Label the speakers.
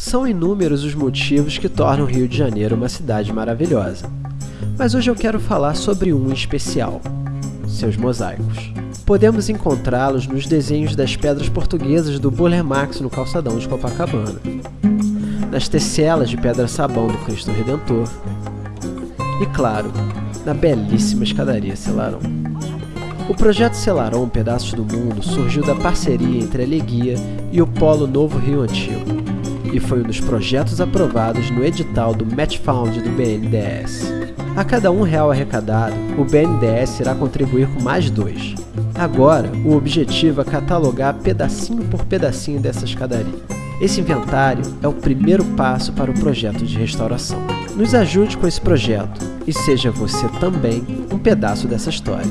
Speaker 1: São inúmeros os motivos que tornam o Rio de Janeiro uma cidade maravilhosa. Mas hoje eu quero falar sobre um especial, seus mosaicos. Podemos encontrá-los nos desenhos das pedras portuguesas do Burle Marx no calçadão de Copacabana, nas tecelas de pedra-sabão do Cristo Redentor e, claro, na belíssima escadaria Celarão. O projeto Celaron Pedaços do Mundo surgiu da parceria entre a Leguia e o Polo Novo Rio Antigo e foi um dos projetos aprovados no edital do Match Found do BNDES. A cada um real arrecadado, o BNDES irá contribuir com mais dois. Agora, o objetivo é catalogar pedacinho por pedacinho dessa escadaria. Esse inventário é o primeiro passo para o projeto de restauração. Nos ajude com esse projeto e seja você também um pedaço dessa história.